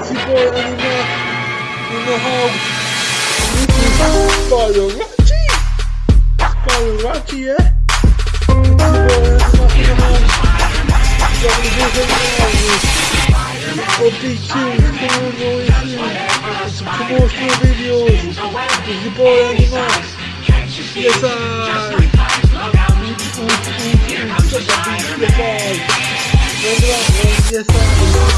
It's your boy Anima in the house. This is Spyro Ratchy. Spyro Ratchy, yeah? It's your boy Anima in the house. Update tunes coming really soon. Some promotional videos. It's your boy Anima. Yes, I. Yes, I. Yes, I.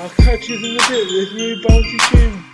I'll catch you in a bit. This new bouncy tune.